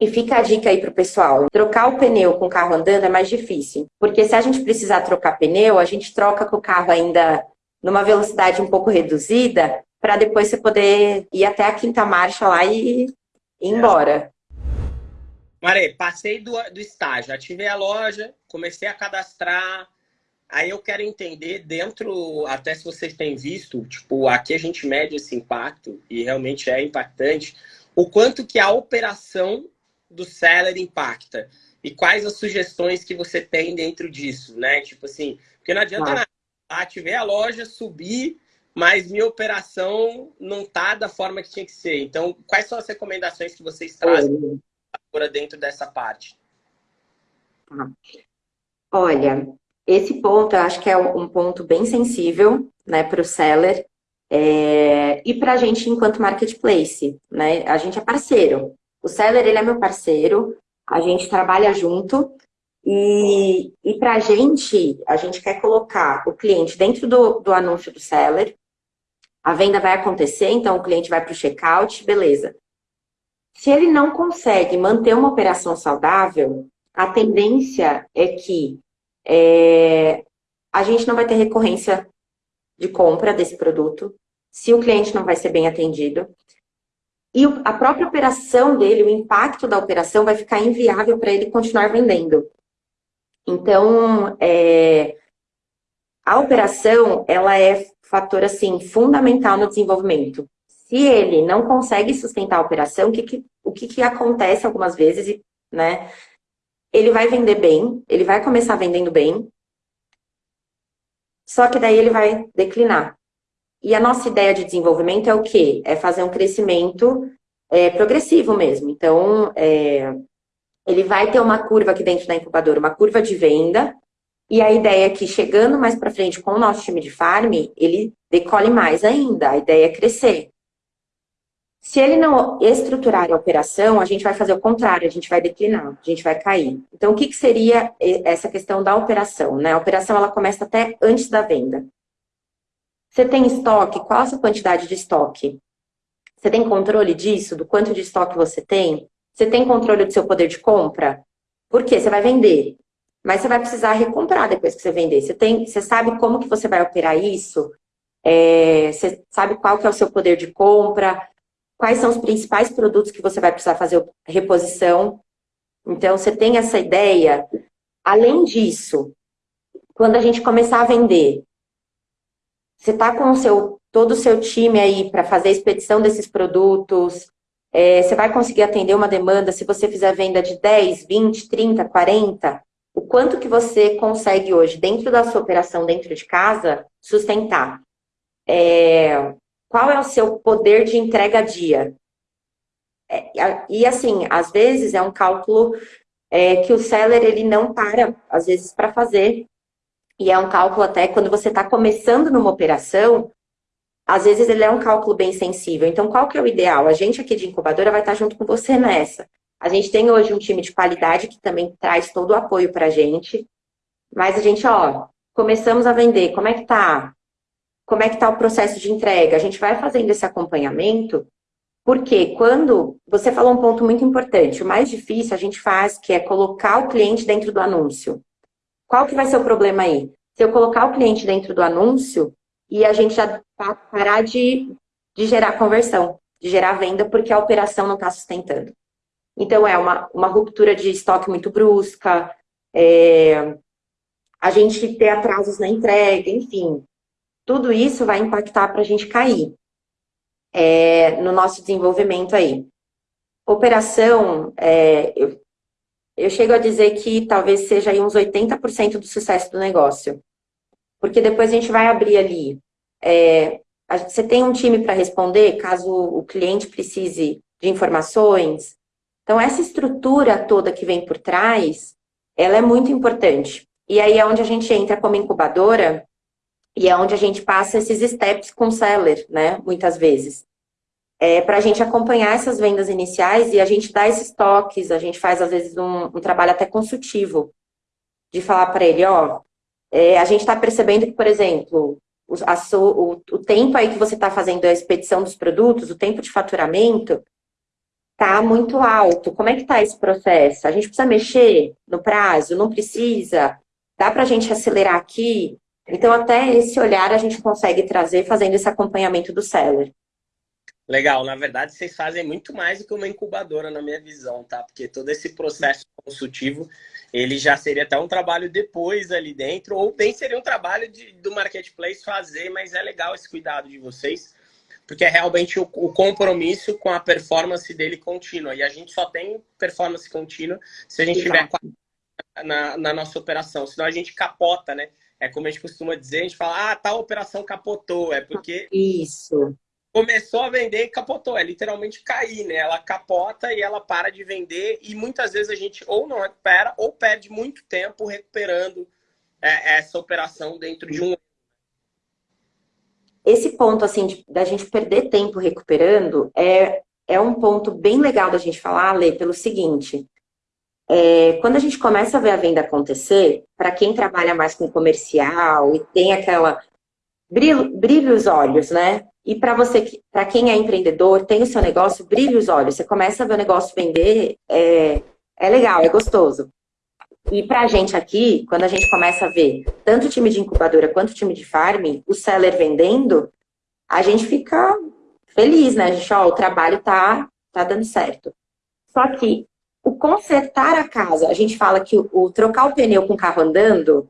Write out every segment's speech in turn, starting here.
E fica a dica aí pro pessoal, trocar o pneu com o carro andando é mais difícil, porque se a gente precisar trocar pneu, a gente troca com o carro ainda numa velocidade um pouco reduzida, para depois você poder ir até a quinta marcha lá e ir embora. Maré, passei do, do estágio, ativei a loja, comecei a cadastrar, aí eu quero entender dentro, até se vocês têm visto, tipo, aqui a gente mede esse impacto, e realmente é impactante, o quanto que a operação do seller impacta e quais as sugestões que você tem dentro disso, né? Tipo assim, porque não adianta nada, ativei a loja, subir, mas minha operação não tá da forma que tinha que ser. Então, quais são as recomendações que vocês trazem dentro dessa parte? Olha, esse ponto eu acho que é um ponto bem sensível né, para o seller é... e para a gente enquanto marketplace. Né? A gente é parceiro. O seller, ele é meu parceiro, a gente trabalha junto e, e para a gente, a gente quer colocar o cliente dentro do, do anúncio do seller, a venda vai acontecer, então o cliente vai para o checkout, beleza. Se ele não consegue manter uma operação saudável, a tendência é que é, a gente não vai ter recorrência de compra desse produto, se o cliente não vai ser bem atendido, e a própria operação dele, o impacto da operação vai ficar inviável para ele continuar vendendo. Então, é, a operação, ela é fator, assim, fundamental no desenvolvimento. Se ele não consegue sustentar a operação, o que, que o que, que acontece algumas vezes, né? Ele vai vender bem, ele vai começar vendendo bem, só que daí ele vai declinar. E a nossa ideia de desenvolvimento é o quê? É fazer um crescimento é, progressivo mesmo. Então, é, ele vai ter uma curva aqui dentro da incubadora, uma curva de venda, e a ideia é que chegando mais para frente com o nosso time de farm, ele decole mais ainda. A ideia é crescer. Se ele não estruturar a operação, a gente vai fazer o contrário, a gente vai declinar, a gente vai cair. Então, o que, que seria essa questão da operação? Né? A operação ela começa até antes da venda. Você tem estoque? Qual a sua quantidade de estoque? Você tem controle disso? Do quanto de estoque você tem? Você tem controle do seu poder de compra? Por quê? Você vai vender. Mas você vai precisar recomprar depois que você vender. Você, tem, você sabe como que você vai operar isso? É, você sabe qual que é o seu poder de compra? Quais são os principais produtos que você vai precisar fazer reposição? Então, você tem essa ideia. Além disso, quando a gente começar a vender, você está com o seu, todo o seu time aí para fazer a expedição desses produtos, é, você vai conseguir atender uma demanda se você fizer venda de 10, 20, 30, 40, o quanto que você consegue hoje, dentro da sua operação, dentro de casa, sustentar. É, qual é o seu poder de entrega dia? É, e assim, às vezes é um cálculo é, que o seller ele não para, às vezes, para fazer. E é um cálculo até quando você está começando numa operação, às vezes ele é um cálculo bem sensível. Então, qual que é o ideal? A gente aqui de incubadora vai estar junto com você nessa. A gente tem hoje um time de qualidade que também traz todo o apoio para a gente. Mas a gente, ó, começamos a vender, como é que tá? Como é que tá o processo de entrega? A gente vai fazendo esse acompanhamento, porque quando... Você falou um ponto muito importante, o mais difícil a gente faz, que é colocar o cliente dentro do anúncio. Qual que vai ser o problema aí? Se eu colocar o cliente dentro do anúncio e a gente já parar de, de gerar conversão, de gerar venda, porque a operação não está sustentando. Então, é uma, uma ruptura de estoque muito brusca, é, a gente ter atrasos na entrega, enfim. Tudo isso vai impactar para a gente cair é, no nosso desenvolvimento aí. Operação, é, eu eu chego a dizer que talvez seja aí uns 80% do sucesso do negócio. Porque depois a gente vai abrir ali. É, você tem um time para responder, caso o cliente precise de informações. Então, essa estrutura toda que vem por trás, ela é muito importante. E aí é onde a gente entra como incubadora e é onde a gente passa esses steps com o seller, né? Muitas vezes é, para a gente acompanhar essas vendas iniciais e a gente dá esses toques, a gente faz, às vezes, um, um trabalho até consultivo, de falar para ele, ó, é, a gente está percebendo que, por exemplo, o, a, o, o tempo aí que você está fazendo a expedição dos produtos, o tempo de faturamento, tá muito alto. Como é que tá esse processo? A gente precisa mexer no prazo? Não precisa? Dá para a gente acelerar aqui? Então, até esse olhar a gente consegue trazer fazendo esse acompanhamento do seller. Legal, na verdade vocês fazem muito mais do que uma incubadora na minha visão, tá? Porque todo esse processo consultivo, ele já seria até um trabalho depois ali dentro, ou bem seria um trabalho de, do marketplace fazer, mas é legal esse cuidado de vocês, porque é realmente o, o compromisso com a performance dele contínua. E a gente só tem performance contínua se a gente tiver na, na nossa operação, senão a gente capota, né? É como a gente costuma dizer, a gente fala, ah, tal operação capotou, é porque... Isso começou a vender e capotou. É literalmente cair, né? Ela capota e ela para de vender e muitas vezes a gente ou não recupera ou perde muito tempo recuperando é, essa operação dentro de um esse ponto, assim, de, da gente perder tempo recuperando é, é um ponto bem legal da gente falar, Lê, pelo seguinte. É, quando a gente começa a ver a venda acontecer, para quem trabalha mais com comercial e tem aquela... Brilha, brilha os olhos, né? E para você, para quem é empreendedor, tem o seu negócio, brilhe os olhos. Você começa a ver o negócio vender, é, é legal, é gostoso. E para a gente aqui, quando a gente começa a ver tanto o time de incubadora quanto o time de farm, o seller vendendo, a gente fica feliz, né? A gente, ó, o trabalho tá, tá dando certo. Só que o consertar a casa, a gente fala que o, o trocar o pneu com o carro andando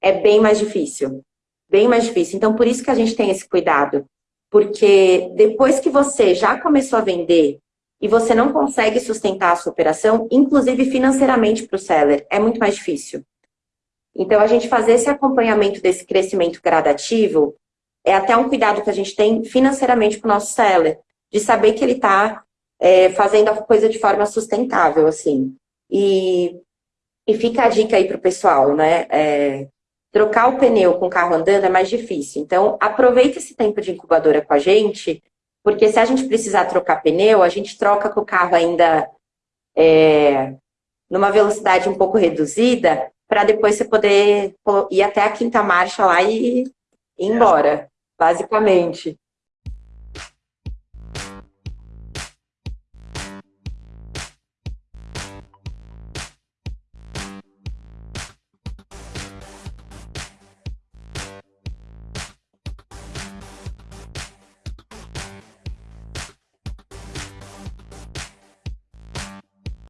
é bem mais difícil bem mais difícil. Então, por isso que a gente tem esse cuidado. Porque depois que você já começou a vender e você não consegue sustentar a sua operação, inclusive financeiramente para o seller, é muito mais difícil. Então, a gente fazer esse acompanhamento desse crescimento gradativo é até um cuidado que a gente tem financeiramente com o nosso seller, de saber que ele está é, fazendo a coisa de forma sustentável, assim. E, e fica a dica aí para o pessoal, né? É, trocar o pneu com o carro andando é mais difícil. Então, aproveita esse tempo de incubadora com a gente, porque se a gente precisar trocar pneu, a gente troca com o carro ainda é, numa velocidade um pouco reduzida, para depois você poder ir até a quinta marcha lá e ir embora, basicamente.